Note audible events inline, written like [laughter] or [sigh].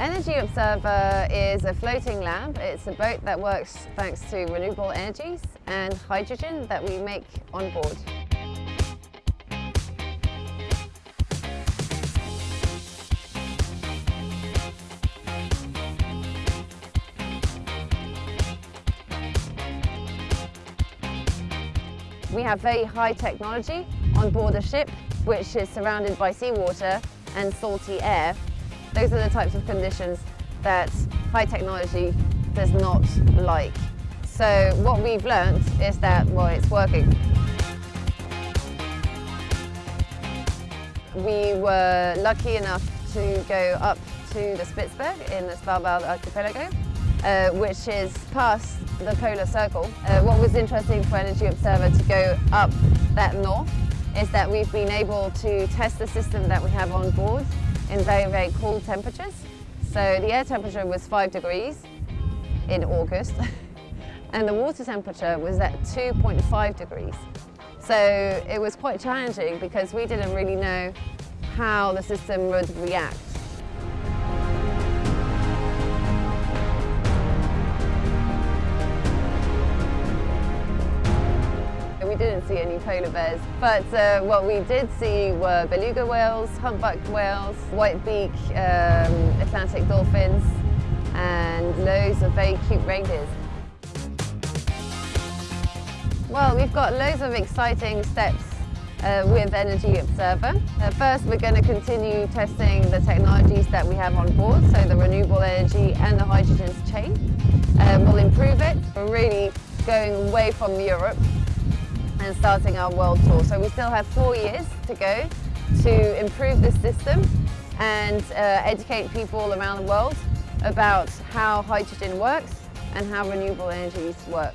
Energy Observer is a floating lab. It's a boat that works thanks to renewable energies and hydrogen that we make on board. We have very high technology on board a ship which is surrounded by seawater and salty air. Those are the types of conditions that high technology does not like. So what we've learned is that, well, it's working. We were lucky enough to go up to the Spitzberg in the Svalbard archipelago, uh, which is past the polar circle. Uh, what was interesting for Energy Observer to go up that north is that we've been able to test the system that we have on board in very, very cool temperatures. So the air temperature was 5 degrees in August [laughs] and the water temperature was at 2.5 degrees. So it was quite challenging because we didn't really know how the system would react. We didn't see any polar bears, but uh, what we did see were beluga whales, humpback whales, whitebeak um, Atlantic dolphins, and loads of very cute reindeers. Well, we've got loads of exciting steps uh, with Energy Observer. Uh, first, we're going to continue testing the technologies that we have on board, so the renewable energy and the hydrogen chain. Uh, we'll improve it. We're really going away from Europe and starting our world tour. So we still have four years to go to improve this system and uh, educate people around the world about how hydrogen works and how renewable energies work.